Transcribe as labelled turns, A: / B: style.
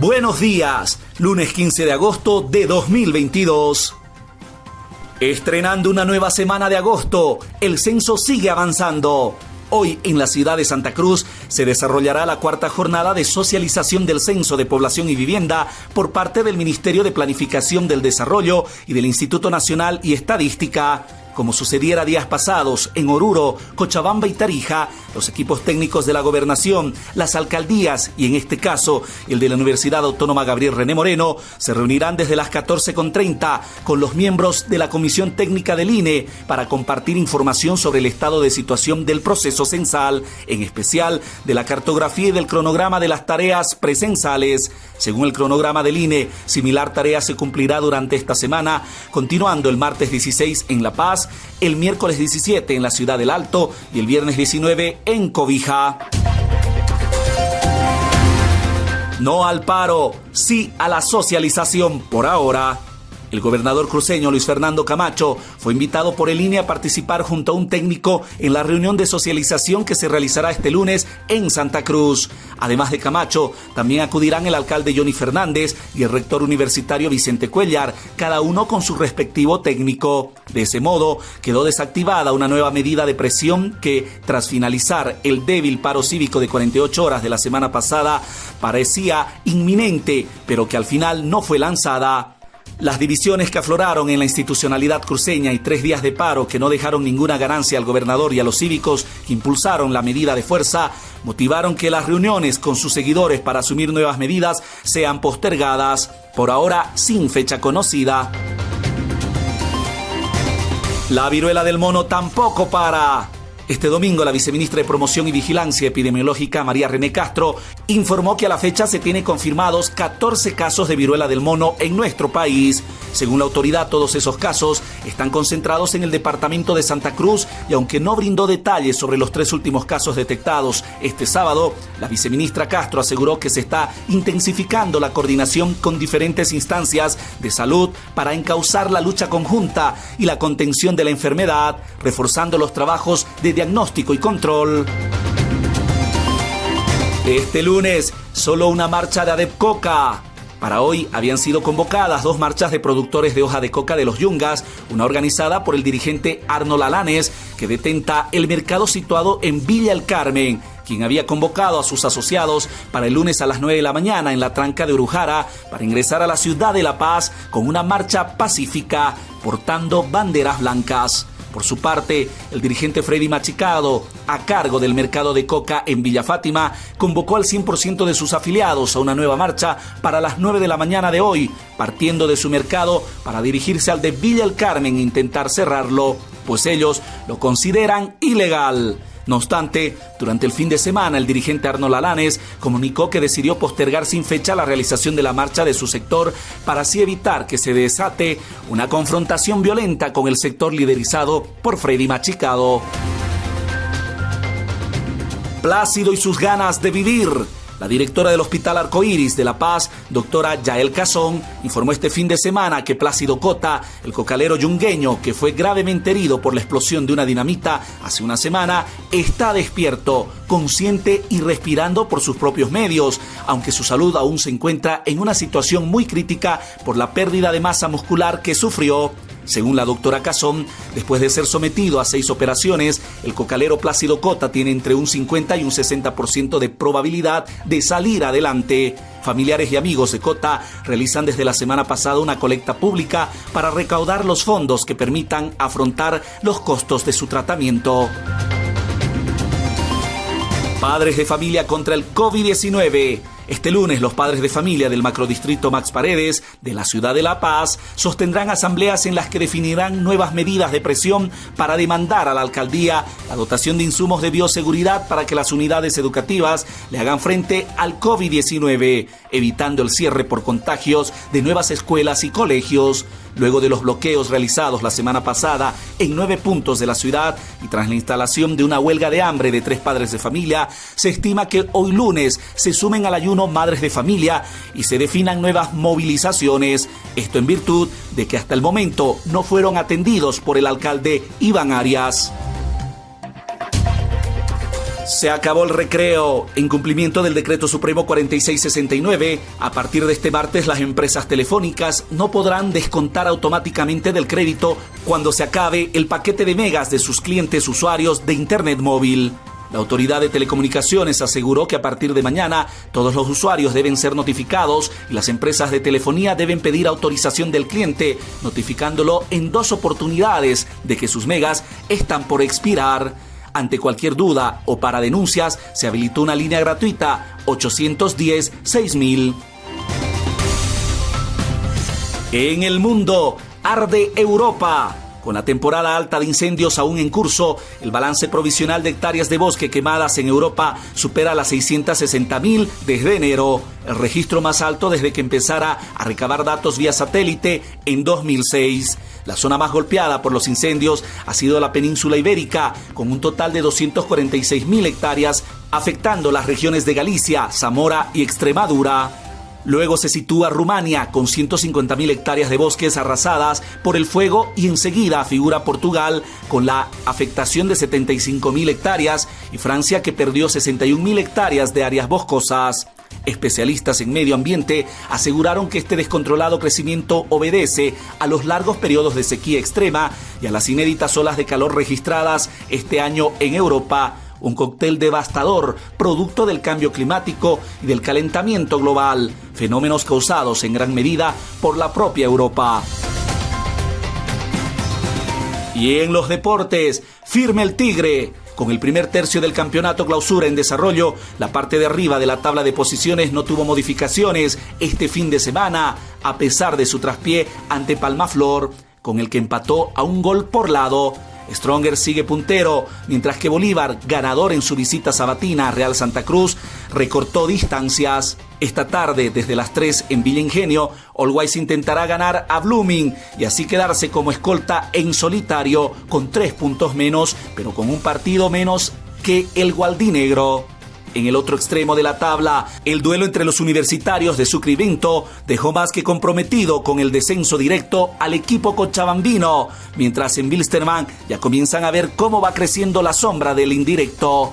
A: Buenos días, lunes 15 de agosto de 2022. Estrenando una nueva semana de agosto, el censo sigue avanzando. Hoy en la ciudad de Santa Cruz se desarrollará la cuarta jornada de socialización del Censo de Población y Vivienda por parte del Ministerio de Planificación del Desarrollo y del Instituto Nacional y Estadística. Como sucediera días pasados en Oruro, Cochabamba y Tarija, los equipos técnicos de la gobernación, las alcaldías y en este caso el de la Universidad Autónoma Gabriel René Moreno se reunirán desde las 14.30 con los miembros de la Comisión Técnica del INE para compartir información sobre el estado de situación del proceso censal, en especial de la cartografía y del cronograma de las tareas presensales. Según el cronograma del INE, similar tarea se cumplirá durante esta semana, continuando el martes 16 en La Paz, el miércoles 17 en la ciudad del Alto y el viernes 19 en Cobija. No al paro, sí a la socialización por ahora. El gobernador cruceño Luis Fernando Camacho fue invitado por el INE a participar junto a un técnico en la reunión de socialización que se realizará este lunes en Santa Cruz. Además de Camacho, también acudirán el alcalde Johnny Fernández y el rector universitario Vicente Cuellar, cada uno con su respectivo técnico. De ese modo, quedó desactivada una nueva medida de presión que, tras finalizar el débil paro cívico de 48 horas de la semana pasada, parecía inminente, pero que al final no fue lanzada. Las divisiones que afloraron en la institucionalidad cruceña y tres días de paro que no dejaron ninguna ganancia al gobernador y a los cívicos que impulsaron la medida de fuerza motivaron que las reuniones con sus seguidores para asumir nuevas medidas sean postergadas, por ahora sin fecha conocida. La viruela del mono tampoco para. Este domingo, la viceministra de Promoción y Vigilancia Epidemiológica, María René Castro, informó que a la fecha se tienen confirmados 14 casos de viruela del mono en nuestro país. Según la autoridad, todos esos casos están concentrados en el departamento de Santa Cruz y aunque no brindó detalles sobre los tres últimos casos detectados este sábado, la viceministra Castro aseguró que se está intensificando la coordinación con diferentes instancias de salud para encauzar la lucha conjunta y la contención de la enfermedad, reforzando los trabajos de diagnóstico y control. Este lunes, solo una marcha de Adepcoca. Para hoy habían sido convocadas dos marchas de productores de hoja de coca de los Yungas, una organizada por el dirigente Arnold Alanes, que detenta el mercado situado en Villa El Carmen, quien había convocado a sus asociados para el lunes a las 9 de la mañana en la tranca de Urujara para ingresar a la ciudad de La Paz con una marcha pacífica portando banderas blancas. Por su parte, el dirigente Freddy Machicado, a cargo del mercado de coca en Villa Fátima, convocó al 100% de sus afiliados a una nueva marcha para las 9 de la mañana de hoy, partiendo de su mercado para dirigirse al de Villa El Carmen e intentar cerrarlo, pues ellos lo consideran ilegal. No obstante, durante el fin de semana, el dirigente Arnold Alanes comunicó que decidió postergar sin fecha la realización de la marcha de su sector para así evitar que se desate una confrontación violenta con el sector liderizado por Freddy Machicado. Plácido y sus ganas de vivir. La directora del Hospital Arcoíris de La Paz, doctora Yael Cazón, informó este fin de semana que Plácido Cota, el cocalero yungueño que fue gravemente herido por la explosión de una dinamita hace una semana, está despierto, consciente y respirando por sus propios medios, aunque su salud aún se encuentra en una situación muy crítica por la pérdida de masa muscular que sufrió. Según la doctora Cazón, después de ser sometido a seis operaciones, el cocalero Plácido Cota tiene entre un 50 y un 60% de probabilidad de salir adelante. Familiares y amigos de Cota realizan desde la semana pasada una colecta pública para recaudar los fondos que permitan afrontar los costos de su tratamiento. Padres de familia contra el COVID-19. Este lunes los padres de familia del macrodistrito Max Paredes de la ciudad de La Paz sostendrán asambleas en las que definirán nuevas medidas de presión para demandar a la alcaldía la dotación de insumos de bioseguridad para que las unidades educativas le hagan frente al COVID-19, evitando el cierre por contagios de nuevas escuelas y colegios. Luego de los bloqueos realizados la semana pasada en nueve puntos de la ciudad y tras la instalación de una huelga de hambre de tres padres de familia, se estima que hoy lunes se sumen al ayuno madres de familia y se definan nuevas movilizaciones. Esto en virtud de que hasta el momento no fueron atendidos por el alcalde Iván Arias. Se acabó el recreo. En cumplimiento del decreto supremo 4669, a partir de este martes las empresas telefónicas no podrán descontar automáticamente del crédito cuando se acabe el paquete de megas de sus clientes usuarios de Internet móvil. La Autoridad de Telecomunicaciones aseguró que a partir de mañana todos los usuarios deben ser notificados y las empresas de telefonía deben pedir autorización del cliente, notificándolo en dos oportunidades de que sus megas están por expirar. Ante cualquier duda o para denuncias, se habilitó una línea gratuita 810-6000. En el mundo, arde Europa. Con la temporada alta de incendios aún en curso, el balance provisional de hectáreas de bosque quemadas en Europa supera las 660.000 desde enero, el registro más alto desde que empezara a recabar datos vía satélite en 2006. La zona más golpeada por los incendios ha sido la península ibérica, con un total de 246.000 hectáreas, afectando las regiones de Galicia, Zamora y Extremadura. Luego se sitúa Rumania con 150.000 hectáreas de bosques arrasadas por el fuego y enseguida figura Portugal con la afectación de 75.000 hectáreas y Francia que perdió 61.000 hectáreas de áreas boscosas. Especialistas en medio ambiente aseguraron que este descontrolado crecimiento obedece a los largos periodos de sequía extrema y a las inéditas olas de calor registradas este año en Europa un cóctel devastador producto del cambio climático y del calentamiento global, fenómenos causados en gran medida por la propia Europa. Y en los deportes, firme el Tigre. Con el primer tercio del campeonato clausura en desarrollo, la parte de arriba de la tabla de posiciones no tuvo modificaciones este fin de semana, a pesar de su traspié ante Palmaflor, con el que empató a un gol por lado. Stronger sigue puntero, mientras que Bolívar, ganador en su visita sabatina a Real Santa Cruz, recortó distancias. Esta tarde, desde las 3 en Villa Ingenio, Always intentará ganar a Blooming y así quedarse como escolta en solitario con tres puntos menos, pero con un partido menos que el Gualdinegro. En el otro extremo de la tabla, el duelo entre los universitarios de Sucre dejó más que comprometido con el descenso directo al equipo cochabambino, mientras en Wilstermann ya comienzan a ver cómo va creciendo la sombra del indirecto.